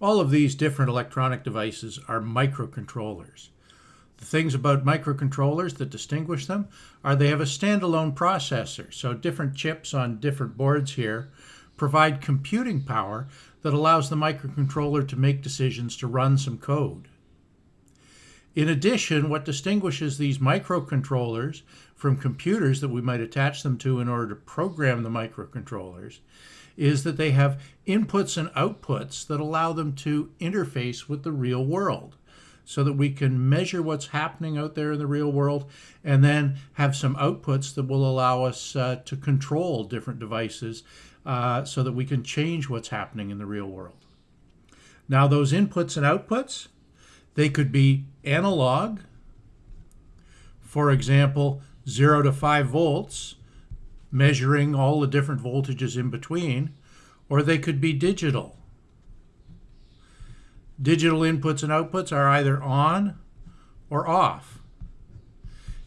All of these different electronic devices are microcontrollers. The things about microcontrollers that distinguish them are they have a standalone processor. So different chips on different boards here provide computing power that allows the microcontroller to make decisions to run some code. In addition, what distinguishes these microcontrollers from computers that we might attach them to in order to program the microcontrollers is that they have inputs and outputs that allow them to interface with the real world so that we can measure what's happening out there in the real world and then have some outputs that will allow us uh, to control different devices uh, so that we can change what's happening in the real world. Now those inputs and outputs, they could be analog, for example, 0 to 5 volts, measuring all the different voltages in between, or they could be digital. Digital inputs and outputs are either on or off.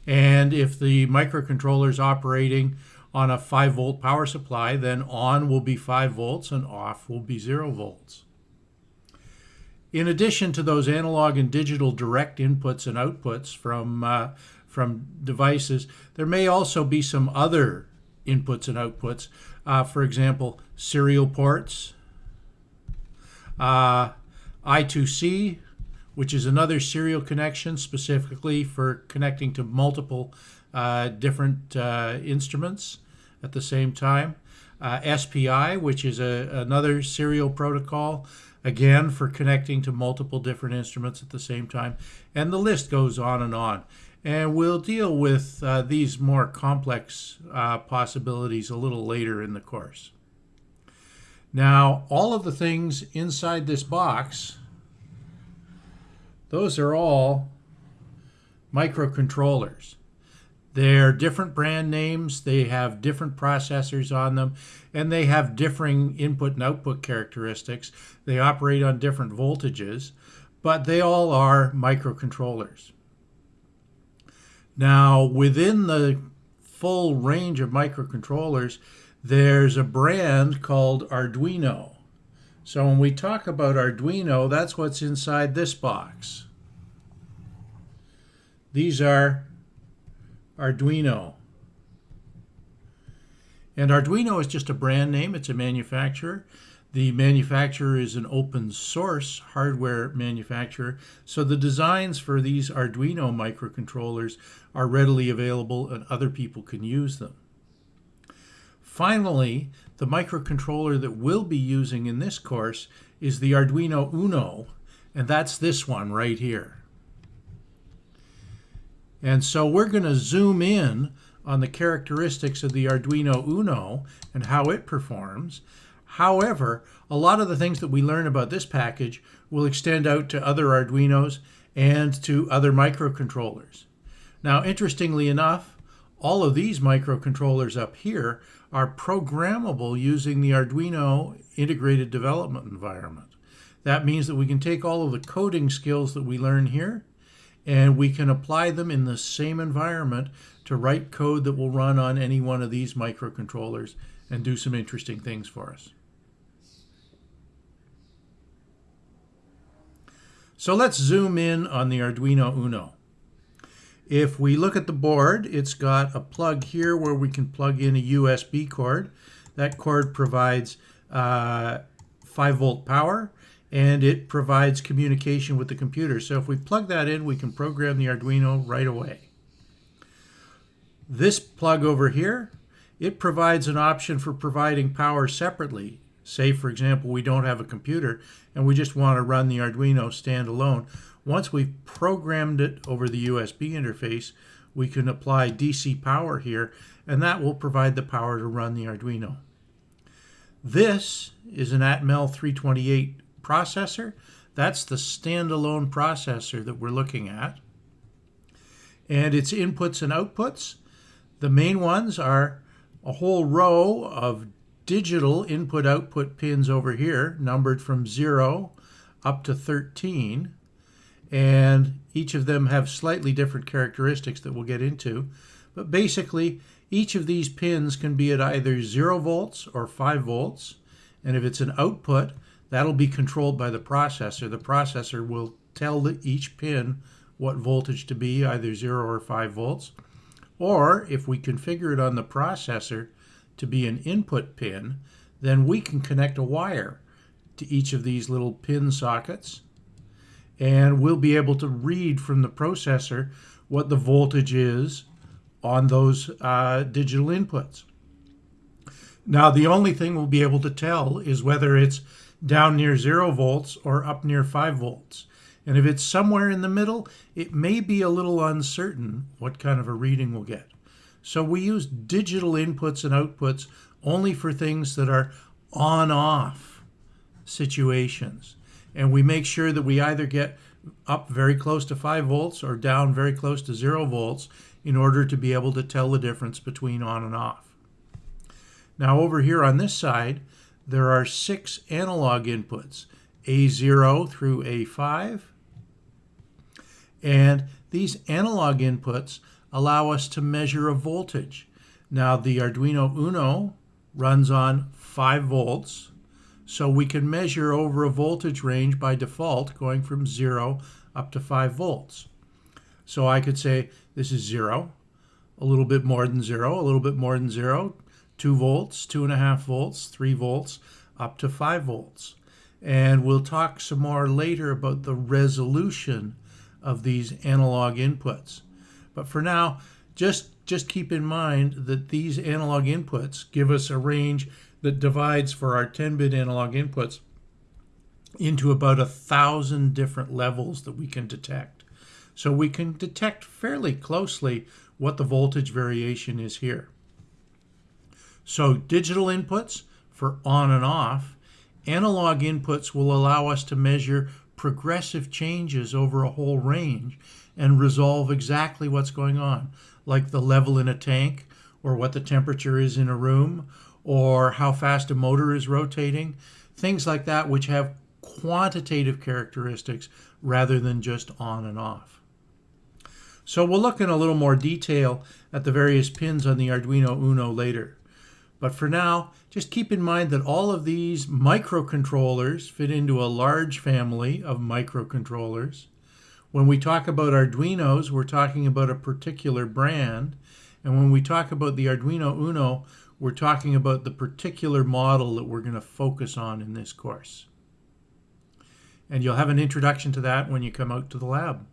And if the microcontroller is operating on a 5 volt power supply, then on will be 5 volts and off will be 0 volts. In addition to those analog and digital direct inputs and outputs from, uh, from devices, there may also be some other inputs and outputs. Uh, for example, serial ports, uh, I2C, which is another serial connection specifically for connecting to multiple uh, different uh, instruments at the same time. Uh, SPI, which is a, another serial protocol, again for connecting to multiple different instruments at the same time. And the list goes on and on. And we'll deal with uh, these more complex uh, possibilities a little later in the course. Now, all of the things inside this box, those are all microcontrollers. They're different brand names, they have different processors on them, and they have differing input and output characteristics. They operate on different voltages, but they all are microcontrollers. Now, within the full range of microcontrollers, there's a brand called Arduino. So when we talk about Arduino, that's what's inside this box. These are Arduino. And Arduino is just a brand name, it's a manufacturer. The manufacturer is an open source hardware manufacturer, so the designs for these Arduino microcontrollers are readily available and other people can use them. Finally, the microcontroller that we'll be using in this course is the Arduino Uno, and that's this one right here. And so we're going to zoom in on the characteristics of the Arduino Uno and how it performs. However, a lot of the things that we learn about this package will extend out to other Arduinos and to other microcontrollers. Now, interestingly enough, all of these microcontrollers up here are programmable using the Arduino integrated development environment. That means that we can take all of the coding skills that we learn here and we can apply them in the same environment to write code that will run on any one of these microcontrollers and do some interesting things for us. So let's zoom in on the Arduino Uno. If we look at the board, it's got a plug here where we can plug in a USB cord. That cord provides uh, 5 volt power and it provides communication with the computer. So if we plug that in, we can program the Arduino right away. This plug over here, it provides an option for providing power separately. Say, for example, we don't have a computer and we just want to run the Arduino standalone. Once we've programmed it over the USB interface, we can apply DC power here, and that will provide the power to run the Arduino. This is an Atmel 328 processor. That's the standalone processor that we're looking at. And its inputs and outputs, the main ones are a whole row of digital input output pins over here, numbered from 0 up to 13. And each of them have slightly different characteristics that we'll get into. But basically, each of these pins can be at either 0 volts or 5 volts. And if it's an output, That'll be controlled by the processor. The processor will tell each pin what voltage to be, either 0 or 5 volts. Or if we configure it on the processor to be an input pin, then we can connect a wire to each of these little pin sockets and we'll be able to read from the processor what the voltage is on those uh, digital inputs. Now, the only thing we'll be able to tell is whether it's down near zero volts or up near five volts. And if it's somewhere in the middle, it may be a little uncertain what kind of a reading we'll get. So we use digital inputs and outputs only for things that are on-off situations. And we make sure that we either get up very close to 5 volts or down very close to 0 volts in order to be able to tell the difference between on and off. Now over here on this side, there are six analog inputs, A0 through A5. And these analog inputs allow us to measure a voltage. Now the Arduino Uno runs on 5 volts, so we can measure over a voltage range by default going from 0 up to 5 volts. So I could say this is 0, a little bit more than 0, a little bit more than 0, 2 volts, 2.5 volts, 3 volts, up to 5 volts. And we'll talk some more later about the resolution of these analog inputs. But for now, just, just keep in mind that these analog inputs give us a range that divides for our 10-bit analog inputs into about a thousand different levels that we can detect. So we can detect fairly closely what the voltage variation is here. So digital inputs for on and off, analog inputs will allow us to measure progressive changes over a whole range and resolve exactly what's going on, like the level in a tank or what the temperature is in a room or how fast a motor is rotating, things like that which have quantitative characteristics rather than just on and off. So we'll look in a little more detail at the various pins on the Arduino Uno later. But for now, just keep in mind that all of these microcontrollers fit into a large family of microcontrollers. When we talk about Arduinos, we're talking about a particular brand. And when we talk about the Arduino Uno, we're talking about the particular model that we're going to focus on in this course. And you'll have an introduction to that when you come out to the lab.